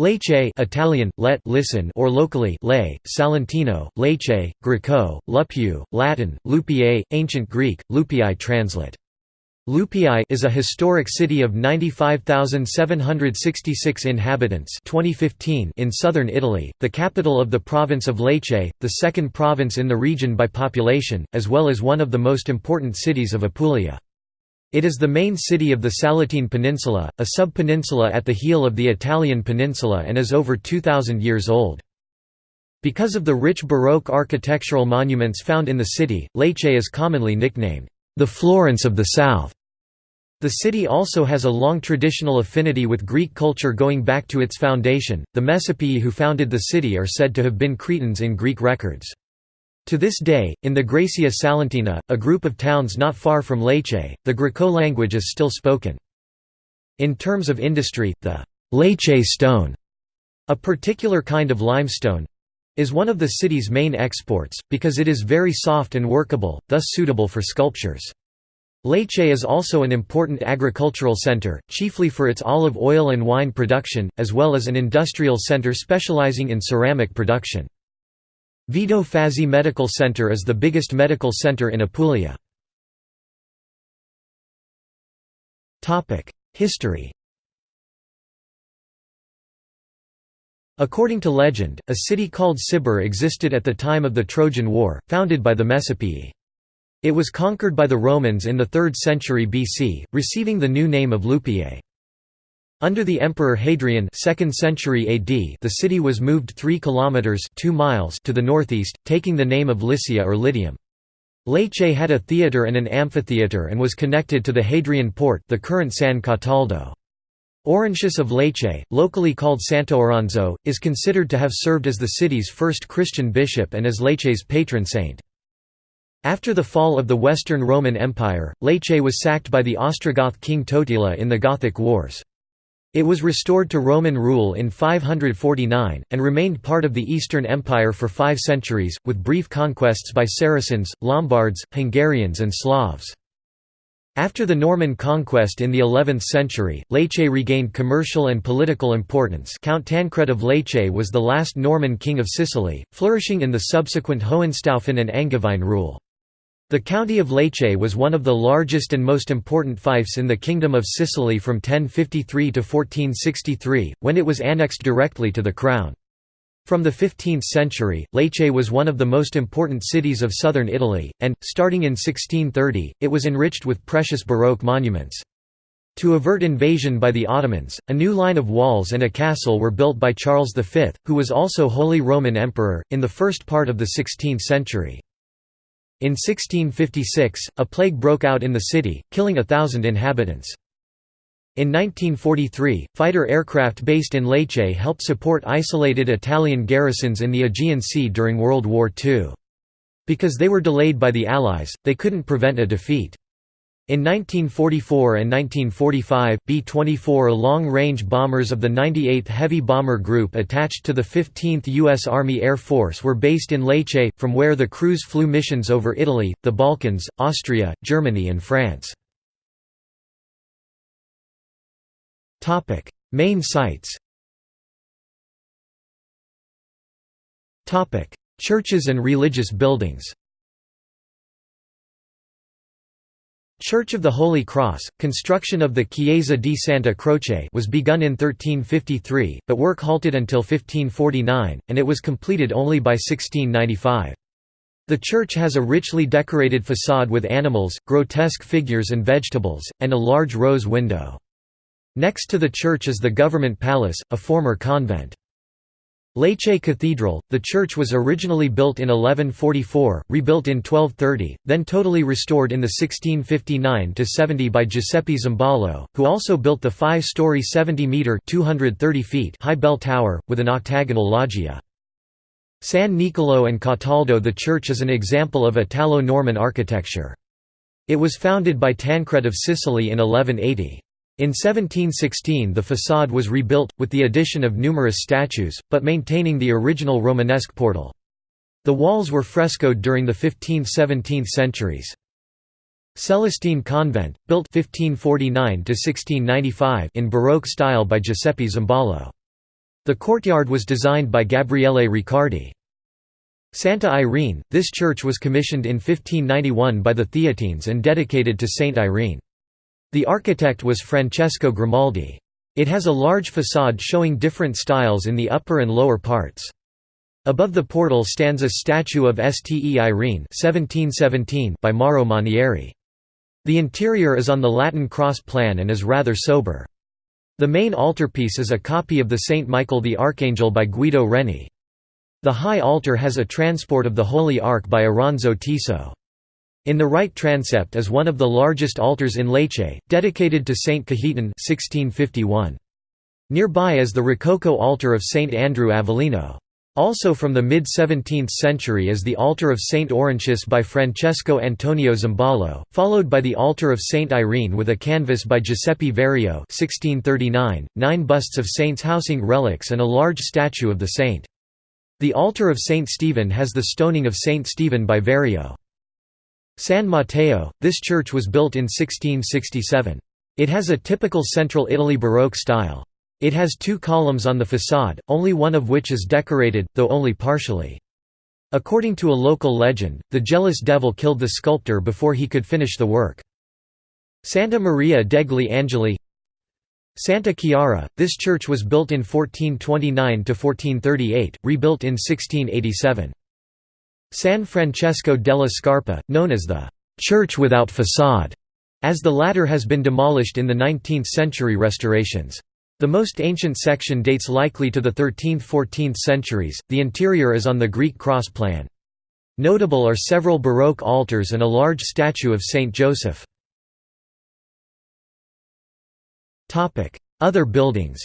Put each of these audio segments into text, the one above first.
Lecce Italian, let listen or locally lay, Salentino, Lecce, Greco, Lupiu, Latin, Lupiae, Ancient Greek, Lupii translate. Lupii is a historic city of 95,766 inhabitants 2015 in southern Italy, the capital of the province of Lecce, the second province in the region by population, as well as one of the most important cities of Apulia. It is the main city of the Salentine Peninsula, a sub-peninsula at the heel of the Italian peninsula and is over 2,000 years old. Because of the rich Baroque architectural monuments found in the city, Lecce is commonly nicknamed, "...the Florence of the South". The city also has a long traditional affinity with Greek culture going back to its foundation. The Messapii who founded the city are said to have been Cretans in Greek records. To this day, in the Graecia Salentina, a group of towns not far from Lecce, the Griko language is still spoken. In terms of industry, the Lecce stone, a particular kind of limestone, is one of the city's main exports, because it is very soft and workable, thus suitable for sculptures. Lecce is also an important agricultural center, chiefly for its olive oil and wine production, as well as an industrial center specializing in ceramic production. Vito Fazzi Medical Center is the biggest medical center in Apulia. History According to legend, a city called Sybar existed at the time of the Trojan War, founded by the Messapii. It was conquered by the Romans in the 3rd century BC, receiving the new name of Lupiae. Under the Emperor Hadrian 2nd century AD, the city was moved 3 kilometers 2 miles to the northeast, taking the name of Lycia or Lydium. Lecce had a theatre and an amphitheatre and was connected to the Hadrian port, the current San Cataldo. Orontius of Lecce, locally called Sant'Oronzo, is considered to have served as the city's first Christian bishop and as Lecce's patron saint. After the fall of the Western Roman Empire, Lecce was sacked by the Ostrogoth king Totila in the Gothic Wars. It was restored to Roman rule in 549, and remained part of the Eastern Empire for five centuries, with brief conquests by Saracens, Lombards, Hungarians and Slavs. After the Norman conquest in the 11th century, Lecce regained commercial and political importance Count Tancred of Lecce was the last Norman king of Sicily, flourishing in the subsequent Hohenstaufen and Angevin rule. The county of Lecce was one of the largest and most important fiefs in the Kingdom of Sicily from 1053 to 1463, when it was annexed directly to the crown. From the 15th century, Lecce was one of the most important cities of southern Italy, and, starting in 1630, it was enriched with precious Baroque monuments. To avert invasion by the Ottomans, a new line of walls and a castle were built by Charles V, who was also Holy Roman Emperor, in the first part of the 16th century. In 1656, a plague broke out in the city, killing a thousand inhabitants. In 1943, fighter aircraft based in Lecce helped support isolated Italian garrisons in the Aegean Sea during World War II. Because they were delayed by the Allies, they couldn't prevent a defeat. In 1944 and 1945, B-24 long-range bombers of the 98th Heavy Bomber Group attached to the 15th U.S. Army Air Force were based in Lecce, from where the crews flew missions over Italy, the Balkans, Austria, Germany and France. Main sites Churches and religious buildings Church of the Holy Cross, construction of the Chiesa di Santa Croce was begun in 1353, but work halted until 1549, and it was completed only by 1695. The church has a richly decorated façade with animals, grotesque figures and vegetables, and a large rose window. Next to the church is the government palace, a former convent. Lecce Cathedral, the church was originally built in 1144, rebuilt in 1230, then totally restored in the 1659–70 by Giuseppe Zimbalo, who also built the five-story 70-metre high bell tower, with an octagonal loggia. San Niccolò and Cataldo The church is an example of Italo-Norman architecture. It was founded by Tancred of Sicily in 1180. In 1716 the façade was rebuilt, with the addition of numerous statues, but maintaining the original Romanesque portal. The walls were frescoed during the 15th–17th centuries. Celestine Convent, built 1549 in Baroque style by Giuseppe Zimbalo. The courtyard was designed by Gabriele Riccardi. Santa Irene, this church was commissioned in 1591 by the Theatines and dedicated to Saint Irene. The architect was Francesco Grimaldi. It has a large facade showing different styles in the upper and lower parts. Above the portal stands a statue of Ste Irene 1717 by Mauro Manieri. The interior is on the Latin cross plan and is rather sober. The main altarpiece is a copy of the Saint Michael the Archangel by Guido Reni. The high altar has a transport of the Holy Ark by Oronzo Tiso. In the right transept is one of the largest altars in Lecce, dedicated to Saint Cajetan 1651. Nearby is the Rococo altar of Saint Andrew Avellino. Also from the mid-17th century is the altar of Saint Orontius by Francesco Antonio Zimbalo, followed by the altar of Saint Irene with a canvas by Giuseppe Vario 1639, nine busts of saints housing relics and a large statue of the saint. The altar of Saint Stephen has the stoning of Saint Stephen by Vario. San Matteo, this church was built in 1667. It has a typical Central Italy Baroque style. It has two columns on the façade, only one of which is decorated, though only partially. According to a local legend, the jealous devil killed the sculptor before he could finish the work. Santa Maria degli Angeli Santa Chiara, this church was built in 1429–1438, rebuilt in 1687. San Francesco della Scarpa, known as the «church without façade», as the latter has been demolished in the 19th-century restorations. The most ancient section dates likely to the 13th–14th centuries, the interior is on the Greek cross plan. Notable are several Baroque altars and a large statue of Saint Joseph. Other buildings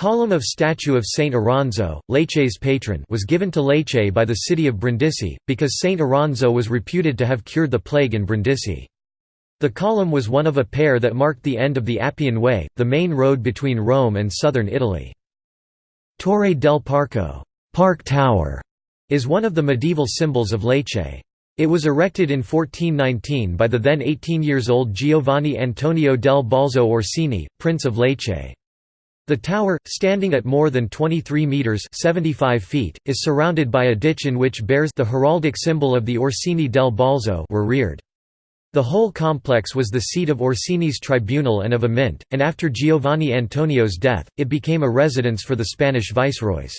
Column of statue of Saint Oronzo, Lecce's patron was given to Lecce by the city of Brindisi, because Saint Oronzo was reputed to have cured the plague in Brindisi. The column was one of a pair that marked the end of the Appian Way, the main road between Rome and southern Italy. Torre del Parco Park Tower", is one of the medieval symbols of Lecce. It was erected in 1419 by the then 18 years old Giovanni Antonio del Balzo Orsini, Prince of Lecce. The tower, standing at more than 23 metres 75 feet, is surrounded by a ditch in which bears the heraldic symbol of the Orsini del Balzo were reared. The whole complex was the seat of Orsini's tribunal and of a mint, and after Giovanni Antonio's death, it became a residence for the Spanish viceroys.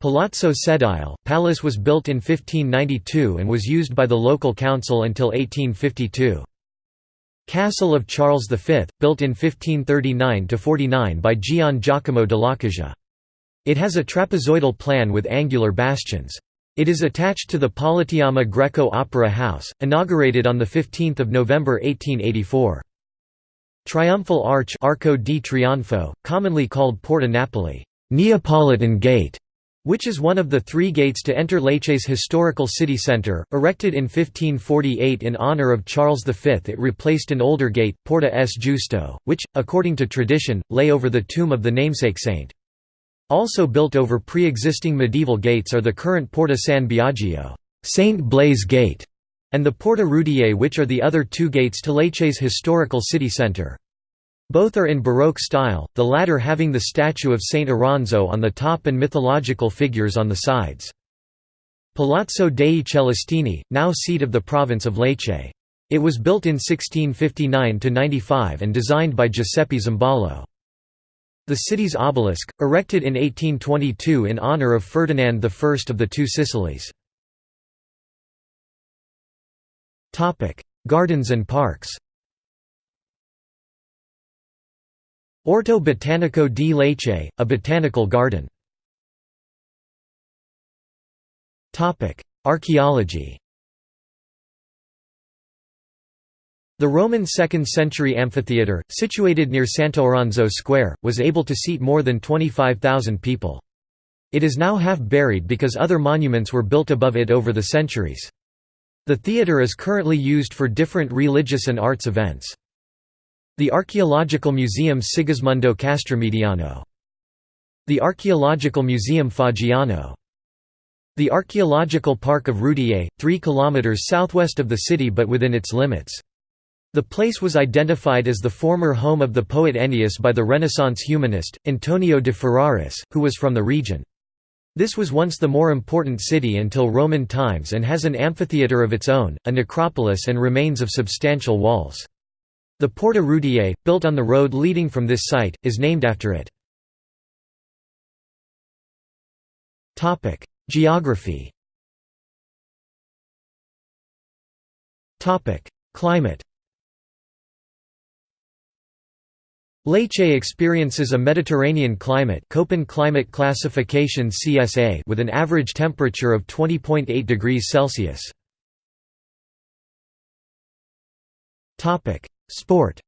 Palazzo Sedile, palace was built in 1592 and was used by the local council until 1852. Castle of Charles V, built in 1539–49 by Gian Giacomo dell'Acaya. It has a trapezoidal plan with angular bastions. It is attached to the Politeama Greco Opera House, inaugurated on 15 November 1884. Triumphal Arch Arco di Trionfo, commonly called Porta Napoli Neapolitan Gate", which is one of the three gates to enter Lecce's historical city centre, erected in 1548 in honour of Charles V. It replaced an older gate, Porta S. Giusto, which, according to tradition, lay over the tomb of the namesake saint. Also built over pre-existing medieval gates are the current Porta San Biagio Saint Blaise Gate", and the Porta Rudiae which are the other two gates to Lecce's historical city centre. Both are in Baroque style, the latter having the statue of Saint Oronzo on the top and mythological figures on the sides. Palazzo dei Celestini, now seat of the province of Lecce. It was built in 1659–95 and designed by Giuseppe Zimbalo. The city's obelisk, erected in 1822 in honour of Ferdinand I of the Two Sicilies. Gardens and parks Orto Botanico di Lecce, a botanical garden. Archaeology The Roman 2nd century amphitheatre, situated near Sant'Oronzo Square, was able to seat more than 25,000 people. It is now half buried because other monuments were built above it over the centuries. The theatre is currently used for different religious and arts events. The Archaeological Museum Sigismondo Castromediano. The Archaeological Museum Faggiano. The Archaeological Park of Rudiae, 3 km southwest of the city but within its limits. The place was identified as the former home of the poet Ennius by the Renaissance humanist, Antonio de Ferraris, who was from the region. This was once the more important city until Roman times and has an amphitheatre of its own, a necropolis and remains of substantial walls. The Porta Rudiae, built on the road leading from this site, is named after it. Geography Climate Lecce experiences a Mediterranean climate Köppen climate classification CSA with an average temperature of 20.8 degrees Celsius. Sport.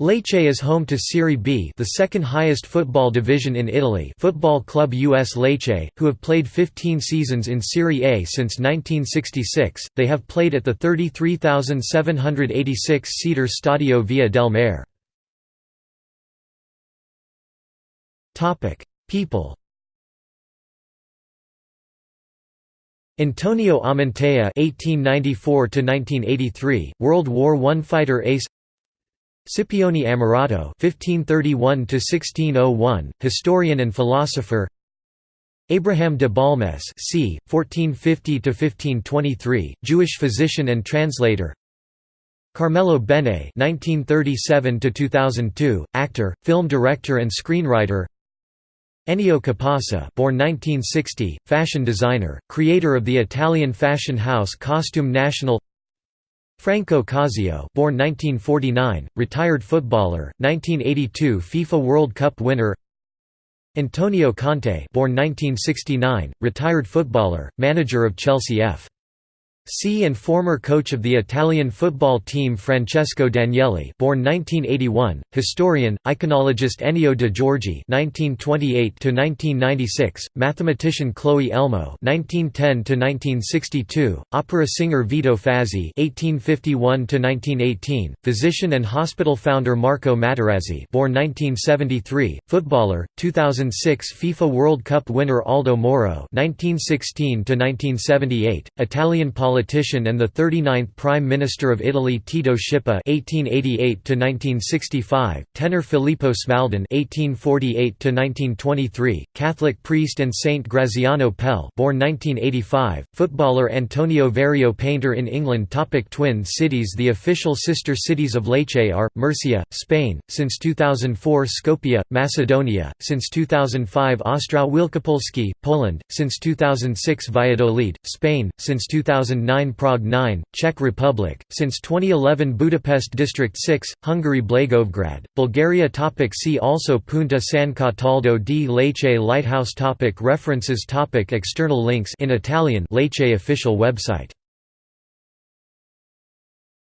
Lecce is home to Serie B the second highest football division in Italy. Football Club US Lecce, who have played 15 seasons in Serie A since 1966, they have played at the 33,786-seater Stadio Via del Mare. Topic: People Antonio Amantea (1894–1983), World War I fighter ace. Scipione Ammirato (1531–1601), historian and philosopher. Abraham de Balmes c. 1450–1523, Jewish physician and translator. Carmelo Bene (1937–2002), actor, film director, and screenwriter. Ennio Capasa born 1960, fashion designer, creator of the Italian fashion house Costume National. Franco Causio, born 1949, retired footballer, 1982 FIFA World Cup winner. Antonio Conte, born 1969, retired footballer, manager of Chelsea F. C and former coach of the Italian football team Francesco Daniele born 1981, historian, iconologist Ennio de Giorgi (1928–1996), mathematician Cloe Elmo (1910–1962), opera singer Vito Fazzi (1851–1918), physician and hospital founder Marco Materazzi born 1973, footballer, 2006 FIFA World Cup winner Aldo Moro (1916–1978), Italian politician politician and the 39th Prime Minister of Italy Tito Schipa (1888–1965), tenor Filippo Smaldone (1848–1923), Catholic priest and Saint Graziano Pellè, born 1985, footballer Antonio Verrio, painter in England. Topic twin cities The official sister cities of Lecce are Murcia, Spain, since 2004 Skopje, Macedonia, since 2005 Ostrów Wielkopolski, Poland, since 2006 Valladolid, Spain, since 2009 2009 Prague 9, Czech Republic, since 2011 Budapest District 6, Hungary Blagoevgrad, Bulgaria topic See also Punta San Cataldo di Lecce Lighthouse topic References topic External links in Italian Lecce official website